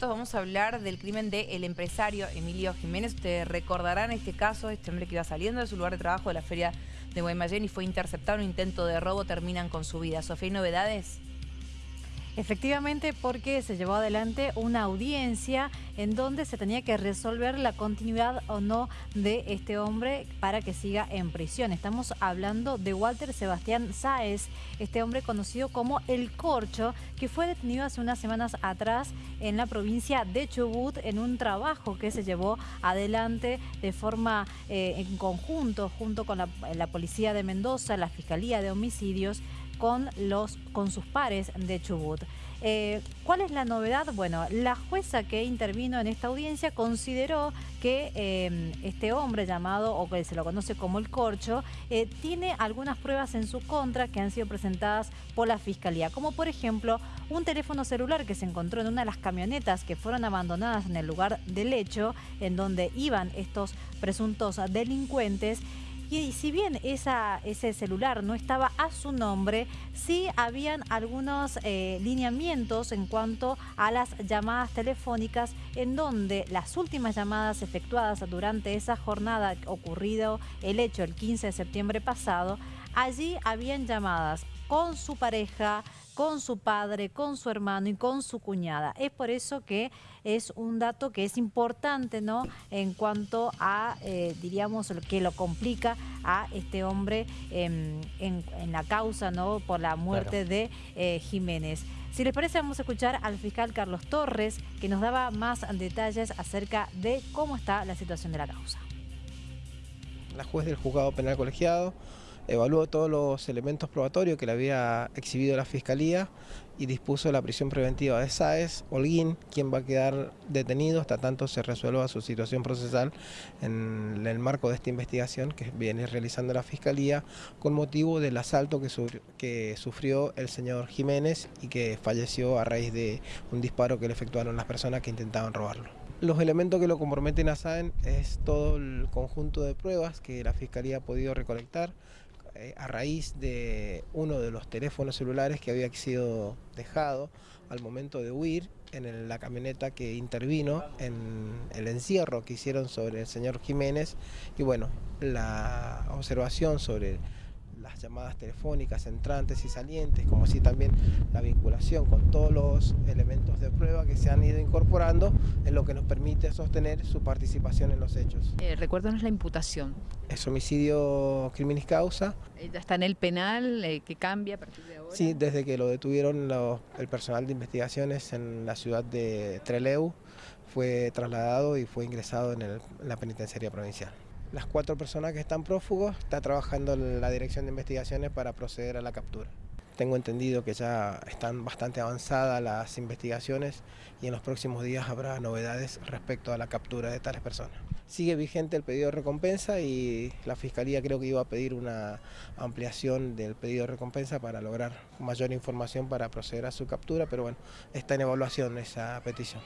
Vamos a hablar del crimen del empresario Emilio Jiménez. Ustedes recordarán este caso, este hombre que iba saliendo de su lugar de trabajo de la feria de Guaymallén y fue interceptado en un intento de robo, terminan con su vida. Sofía, ¿hay novedades? Efectivamente, porque se llevó adelante una audiencia en donde se tenía que resolver la continuidad o no de este hombre para que siga en prisión. Estamos hablando de Walter Sebastián Sáez, este hombre conocido como El Corcho, que fue detenido hace unas semanas atrás en la provincia de Chubut en un trabajo que se llevó adelante de forma eh, en conjunto junto con la, la Policía de Mendoza, la Fiscalía de Homicidios, con, los, con sus pares de Chubut. Eh, ¿Cuál es la novedad? Bueno, la jueza que intervino en esta audiencia consideró que eh, este hombre llamado, o que se lo conoce como el Corcho, eh, tiene algunas pruebas en su contra que han sido presentadas por la Fiscalía, como por ejemplo un teléfono celular que se encontró en una de las camionetas que fueron abandonadas en el lugar del hecho, en donde iban estos presuntos delincuentes, y si bien ese celular no estaba a su nombre, sí habían algunos eh, lineamientos en cuanto a las llamadas telefónicas en donde las últimas llamadas efectuadas durante esa jornada ocurrido el hecho el 15 de septiembre pasado, allí habían llamadas con su pareja, con su padre, con su hermano y con su cuñada. Es por eso que es un dato que es importante, ¿no? En cuanto a, eh, diríamos, lo que lo complica a este hombre en, la causa, ¿no? Por la muerte de eh, Jiménez. Si les parece, vamos a escuchar al fiscal Carlos Torres, que nos daba más detalles acerca de cómo está la situación de la causa. La juez del juzgado penal colegiado evaluó todos los elementos probatorios que le había exhibido la Fiscalía y dispuso la prisión preventiva de Sáez, Holguín, quien va a quedar detenido hasta tanto se resuelva su situación procesal en el marco de esta investigación que viene realizando la Fiscalía con motivo del asalto que, sufrió el señor Jiménez y que falleció a raíz de un disparo que le efectuaron las personas que intentaban robarlo. Los elementos que lo comprometen a Sáenz es todo el conjunto de pruebas que la Fiscalía ha podido recolectar eh, a raíz de uno de los teléfonos celulares que había sido dejado al momento de huir en la camioneta que intervino en el encierro que hicieron sobre el señor Jiménez. Y bueno, la observación sobre las llamadas telefónicas entrantes y salientes, como así también la vinculación con todos los elementos de prueba que se han ido incorporando en lo que nos permite sostener su participación en los hechos. Eh, recuérdanos la imputación. Es homicidio criminis causa. Eh, ¿Ya está en el penal? Eh, ¿Qué cambia a partir de ahora? Sí, desde que lo detuvieron el personal de investigaciones en la ciudad de Treleu, fue trasladado y fue ingresado en la penitenciaría provincial. Las cuatro personas que están prófugos está trabajando la Dirección de Investigaciones para proceder a la captura. Tengo entendido que ya están bastante avanzadas las investigaciones y en los próximos días habrá novedades respecto a la captura de tales personas. Sigue vigente el pedido de recompensa y la Fiscalía creo que iba a pedir una ampliación del pedido de recompensa para lograr mayor información para proceder a su captura, pero bueno, está en evaluación esa petición.